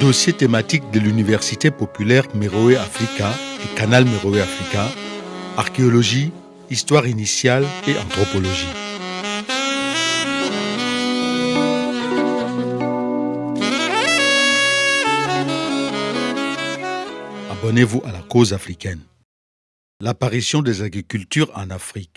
Dossier thématique de l'Université populaire Meroé Africa et Canal Meroé Africa, archéologie, histoire initiale et anthropologie. Abonnez-vous à la cause africaine. L'apparition des agricultures en Afrique.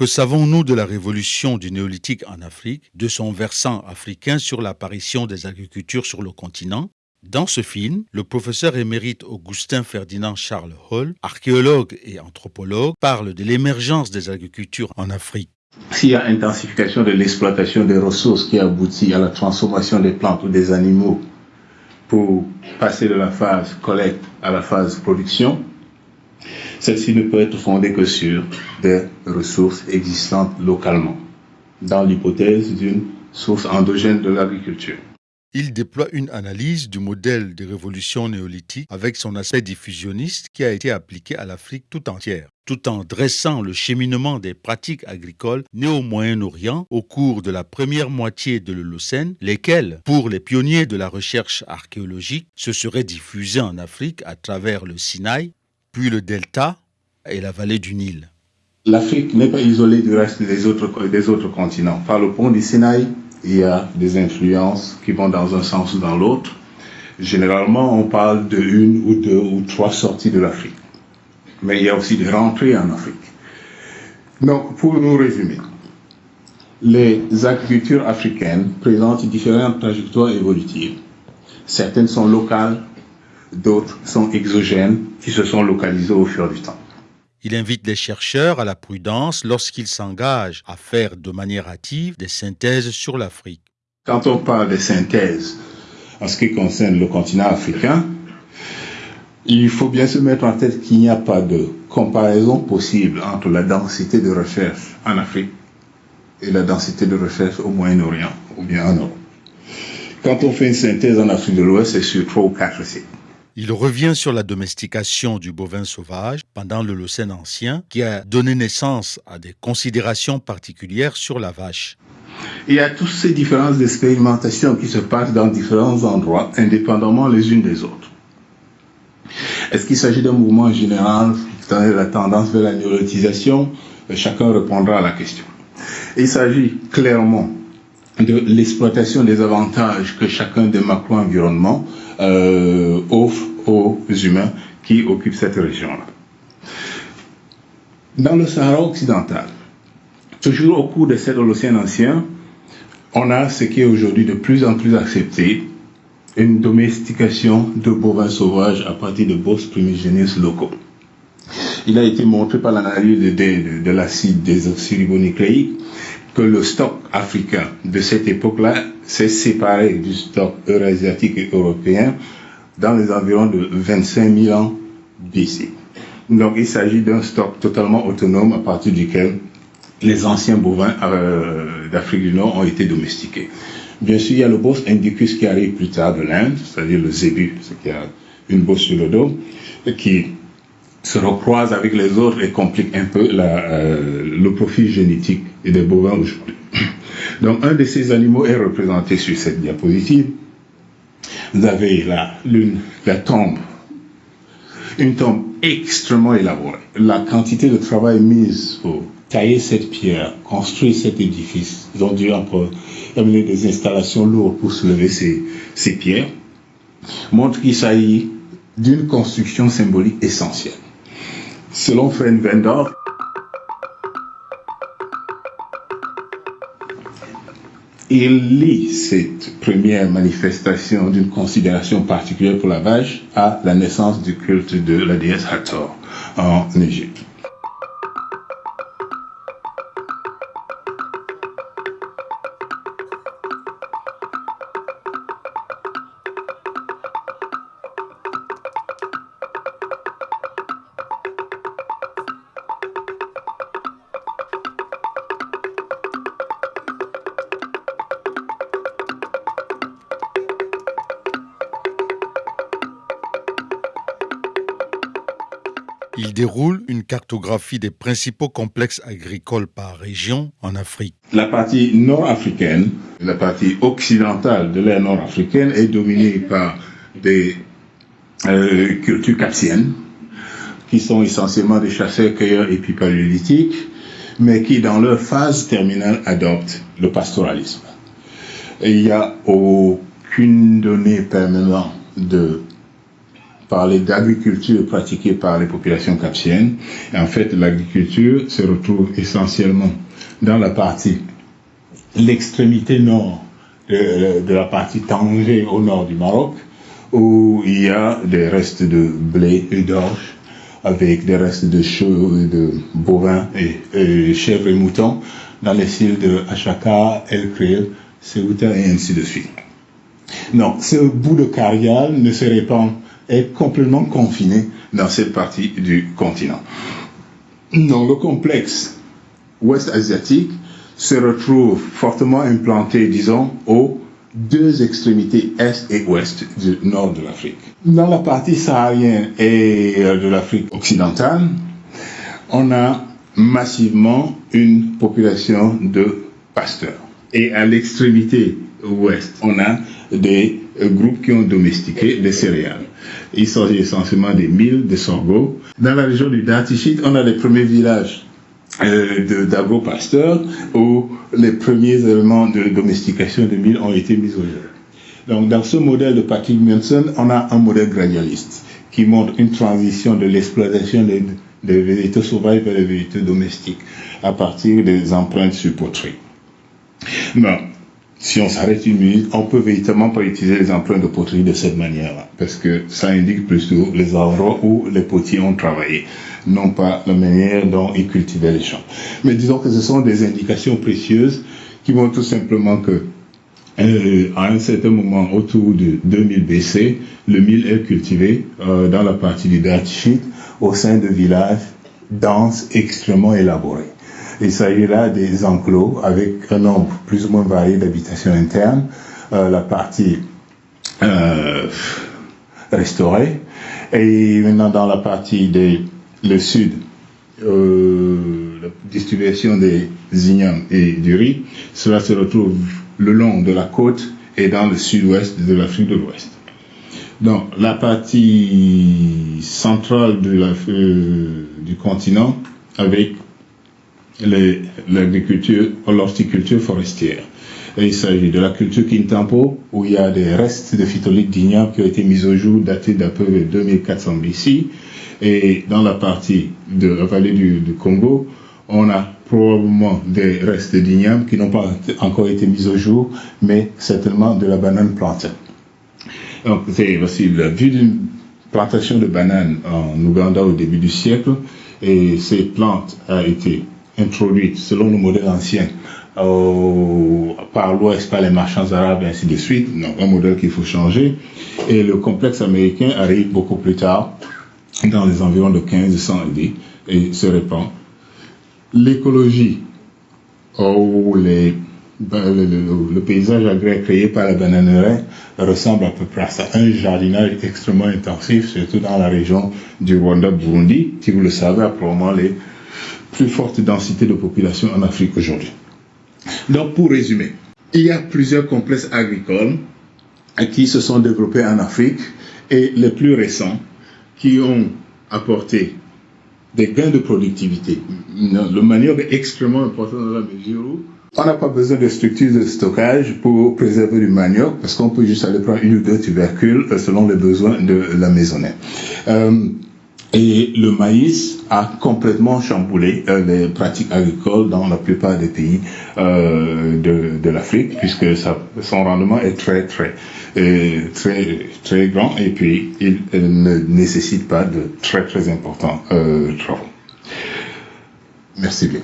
Que savons-nous de la révolution du néolithique en Afrique, de son versant africain sur l'apparition des agricultures sur le continent? Dans ce film, le professeur émérite Augustin Ferdinand Charles Hall, archéologue et anthropologue, parle de l'émergence des agricultures en Afrique. S'il y a intensification de l'exploitation des ressources qui aboutit à la transformation des plantes ou des animaux pour passer de la phase collecte à la phase production, celle-ci ne peut être fondée que sur des ressources existantes localement, dans l'hypothèse d'une source endogène de l'agriculture. Il déploie une analyse du modèle des révolutions néolithiques avec son aspect diffusionniste qui a été appliqué à l'Afrique tout entière, tout en dressant le cheminement des pratiques agricoles nées au Moyen-Orient au cours de la première moitié de l'Holocène, lesquelles, pour les pionniers de la recherche archéologique, se seraient diffusées en Afrique à travers le Sinaï, puis le delta et la vallée du Nil. L'Afrique n'est pas isolée du reste des autres, des autres continents. Par le pont du Sinaï, il y a des influences qui vont dans un sens ou dans l'autre. Généralement, on parle de une ou deux ou trois sorties de l'Afrique. Mais il y a aussi des rentrées en Afrique. Donc, pour nous résumer, les agricultures africaines présentent différentes trajectoires évolutives. Certaines sont locales, d'autres sont exogènes, qui se sont localisées au fur du temps. Il invite les chercheurs à la prudence lorsqu'ils s'engagent à faire de manière active des synthèses sur l'Afrique. Quand on parle de synthèse en ce qui concerne le continent africain, il faut bien se mettre en tête qu'il n'y a pas de comparaison possible entre la densité de recherche en Afrique et la densité de recherche au Moyen-Orient ou bien en Europe. Quand on fait une synthèse en Afrique de l'Ouest, c'est sur trois ou quatre sites. Il revient sur la domestication du bovin sauvage pendant l'Holocène ancien qui a donné naissance à des considérations particulières sur la vache. Il y a toutes ces différences d'expérimentation qui se passent dans différents endroits, indépendamment les unes des autres. Est-ce qu'il s'agit d'un mouvement général, la tendance vers la néolotisation Chacun répondra à la question. Il s'agit clairement de l'exploitation des avantages que chacun des macro-environnements euh, offre humains qui occupent cette région-là. Dans le Sahara occidental, toujours au cours de cet Holocène ancien, on a ce qui est aujourd'hui de plus en plus accepté, une domestication de bovins sauvages à partir de bosses primigénies locaux. Il a été montré par l'analyse de, de, de l'acide désoxyribonucléique que le stock africain de cette époque-là s'est séparé du stock eurasiatique et européen dans les environs de 25 000 ans BC. Donc il s'agit d'un stock totalement autonome à partir duquel les anciens bovins euh, d'Afrique du Nord ont été domestiqués. Bien sûr, il y a le boss indicus qui arrive plus tard de l'Inde, c'est-à-dire le zébu, qui a une bosse sur le dos, qui se recroise avec les autres et complique un peu euh, le profil génétique des bovins aujourd'hui. Donc un de ces animaux est représenté sur cette diapositive. Vous avez la lune, la tombe, une tombe extrêmement élaborée. La quantité de travail mise pour tailler cette pierre, construire cet édifice, ils ont dû amener des installations lourdes pour soulever ces, ces pierres, montre qu'il s'agit d'une construction symbolique essentielle. Selon Fred Vendor, il lie cette première manifestation d'une considération particulière pour la vache à la naissance du culte de la déesse Hathor en Égypte. Déroule une cartographie des principaux complexes agricoles par région en Afrique. La partie nord-africaine, la partie occidentale de l'ère nord-africaine est dominée par des euh, cultures capsiennes, qui sont essentiellement des chasseurs-cueilleurs épipaléolithiques, mais qui, dans leur phase terminale, adoptent le pastoralisme. Il n'y a aucune donnée permettant de parler d'agriculture pratiquée par les populations capsiennes. Et en fait, l'agriculture se retrouve essentiellement dans la partie, l'extrémité nord de, la partie Tanger au nord du Maroc, où il y a des restes de blé et d'orge, avec des restes de chevaux, de bovins et, chèvres et moutons, dans les styles de Achaka, El Kril, Ceuta et ainsi de suite. Non, ce bout de carrière ne se répand est complètement confiné dans cette partie du continent. Non, le complexe ouest asiatique se retrouve fortement implanté, disons, aux deux extrémités est et ouest du nord de l'Afrique. Dans la partie saharienne et de l'Afrique occidentale, on a massivement une population de pasteurs. Et à l'extrémité ouest, on a des groupes qui ont domestiqué des céréales. Il s'agit essentiellement des milles, des sorgho. Dans la région du Datichit, on a les premiers villages euh, d'agro-pasteurs où les premiers éléments de domestication de milles ont été mis au jeu. Donc, dans ce modèle de Patrick Munson, on a un modèle gradualiste qui montre une transition de l'exploitation des, végétaux sauvages vers les végétaux domestiques à partir des empreintes sur poterie. Si on s'arrête une minute, on peut véritablement pas utiliser les empreintes de poterie de cette manière-là, parce que ça indique plutôt les endroits où les potiers ont travaillé, non pas la manière dont ils cultivaient les champs. Mais disons que ce sont des indications précieuses qui montrent tout simplement que euh, à un certain moment, autour de 2000 BC, le mil est cultivé euh, dans la partie du Dachit au sein de villages denses, extrêmement élaborés. Il s'agit là des enclos avec un nombre plus ou moins varié d'habitations internes, euh, la partie euh, restaurée, et maintenant dans la partie des, le sud, euh, la distribution des ignames et du riz, cela se retrouve le long de la côte et dans le sud-ouest de l'Afrique de l'Ouest. Donc la partie centrale du continent avec l'agriculture, l'horticulture forestière. Et il s'agit de la culture Kintampo, où il y a des restes de phytolithes d'igname qui ont été mis au jour, datés d'à peu près 2400 BC. Et dans la partie de la vallée du, Congo, on a probablement des restes d'igname qui n'ont pas encore été mis au jour, mais certainement de la banane plantée. Donc, c'est possible. Vu d'une plantation de bananes en Ouganda au début du siècle, et ces plantes ont été introduite selon le modèle ancien par l'Ouest, par les marchands arabes, ainsi de suite. Donc, un modèle qu'il faut changer. Et le complexe américain arrive beaucoup plus tard, dans les environs de 1500 AD, et se répand. L'écologie, ou ben, le, paysage agréé créé par la bananeraie ressemble à peu près à ça. Un jardinage extrêmement intensif, surtout dans la région du Rwanda-Burundi, qui, vous le savez, a probablement les plus forte densité de population en Afrique aujourd'hui. Donc, pour résumer, il y a plusieurs complexes agricoles qui se sont développés en Afrique et les plus récents qui ont apporté des gains de productivité. Le manioc est extrêmement important dans la mesure où on n'a pas besoin de structures de stockage pour préserver du manioc parce qu'on peut juste aller prendre une ou deux tubercules selon les besoins de la maisonnette. Euh, et le maïs a complètement chamboulé euh, les pratiques agricoles dans la plupart des pays euh, de, de l'Afrique, puisque ça, son rendement est très, très, euh, très, très grand et puis il, il, ne nécessite pas de très, très importants euh, travaux. Merci bien.